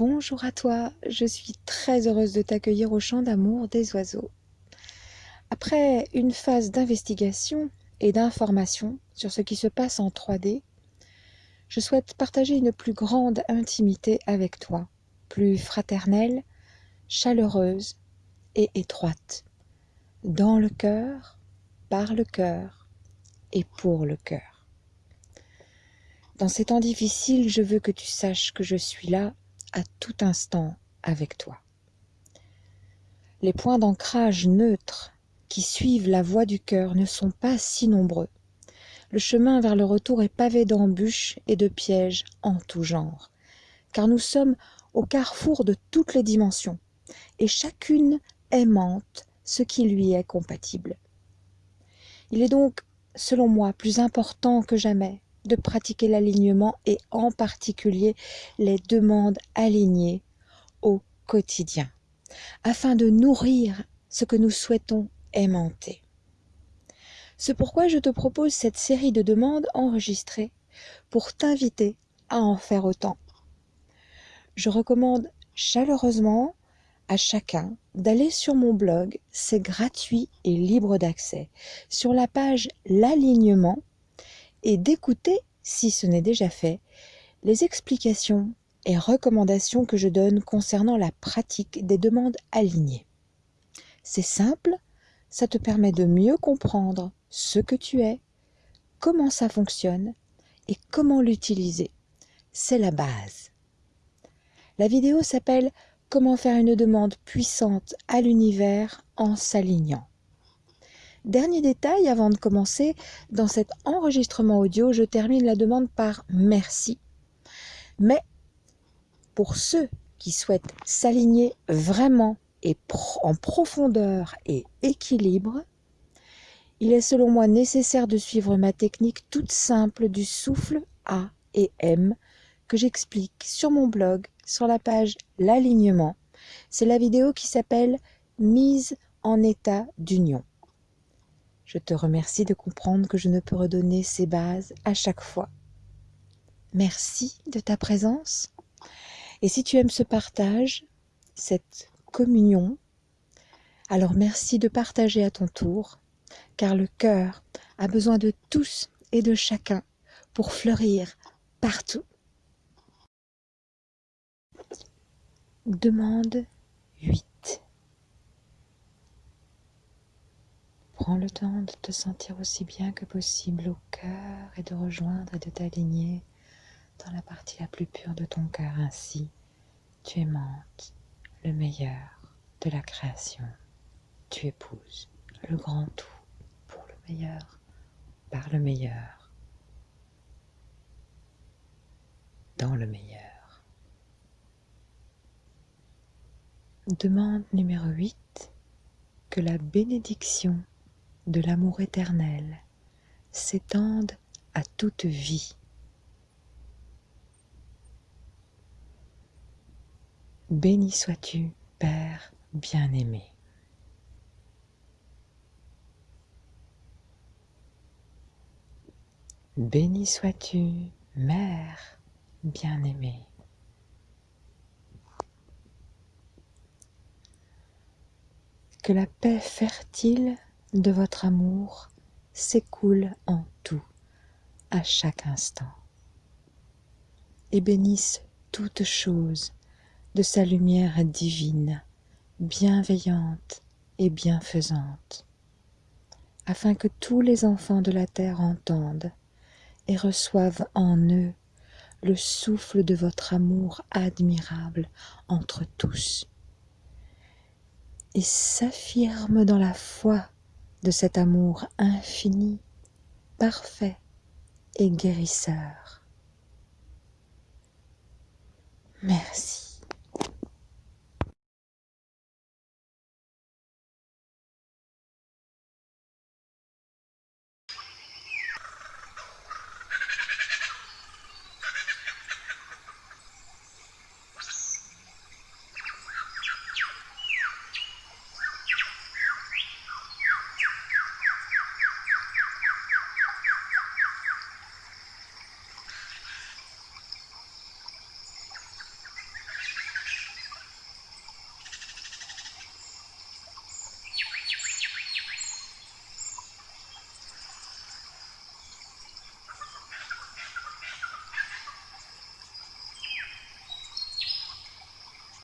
Bonjour à toi, je suis très heureuse de t'accueillir au champ d'amour des oiseaux. Après une phase d'investigation et d'information sur ce qui se passe en 3D, je souhaite partager une plus grande intimité avec toi, plus fraternelle, chaleureuse et étroite, dans le cœur, par le cœur et pour le cœur. Dans ces temps difficiles, je veux que tu saches que je suis là à tout instant avec toi. Les points d'ancrage neutres qui suivent la voie du cœur ne sont pas si nombreux. Le chemin vers le retour est pavé d'embûches et de pièges en tout genre, car nous sommes au carrefour de toutes les dimensions, et chacune aimante ce qui lui est compatible. Il est donc, selon moi, plus important que jamais de pratiquer l'alignement et en particulier les demandes alignées au quotidien, afin de nourrir ce que nous souhaitons aimanter. C'est pourquoi je te propose cette série de demandes enregistrées pour t'inviter à en faire autant. Je recommande chaleureusement à chacun d'aller sur mon blog, c'est gratuit et libre d'accès, sur la page L'alignement et d'écouter, si ce n'est déjà fait, les explications et recommandations que je donne concernant la pratique des demandes alignées. C'est simple, ça te permet de mieux comprendre ce que tu es, comment ça fonctionne et comment l'utiliser. C'est la base. La vidéo s'appelle Comment faire une demande puissante à l'univers en s'alignant. Dernier détail avant de commencer, dans cet enregistrement audio, je termine la demande par merci. Mais pour ceux qui souhaitent s'aligner vraiment et en profondeur et équilibre, il est selon moi nécessaire de suivre ma technique toute simple du souffle A et M que j'explique sur mon blog sur la page L'alignement. C'est la vidéo qui s'appelle Mise en état d'union. Je te remercie de comprendre que je ne peux redonner ces bases à chaque fois. Merci de ta présence. Et si tu aimes ce partage, cette communion, alors merci de partager à ton tour, car le cœur a besoin de tous et de chacun pour fleurir partout. Demande 8. Prends le temps de te sentir aussi bien que possible au cœur et de rejoindre et de t'aligner dans la partie la plus pure de ton cœur. Ainsi, tu aimantes le meilleur de la création. Tu épouses le grand tout pour le meilleur, par le meilleur, dans le meilleur. Demande numéro 8 que la bénédiction de l'amour éternel s'étendent à toute vie. Béni sois-tu, Père bien-aimé. Béni sois-tu, Mère bien-aimée. Que la paix fertile de votre amour s'écoule en tout, à chaque instant, et bénisse toute chose de sa lumière divine, bienveillante et bienfaisante, afin que tous les enfants de la terre entendent et reçoivent en eux le souffle de votre amour admirable entre tous, et s'affirment dans la foi de cet amour infini, parfait et guérisseur. Merci.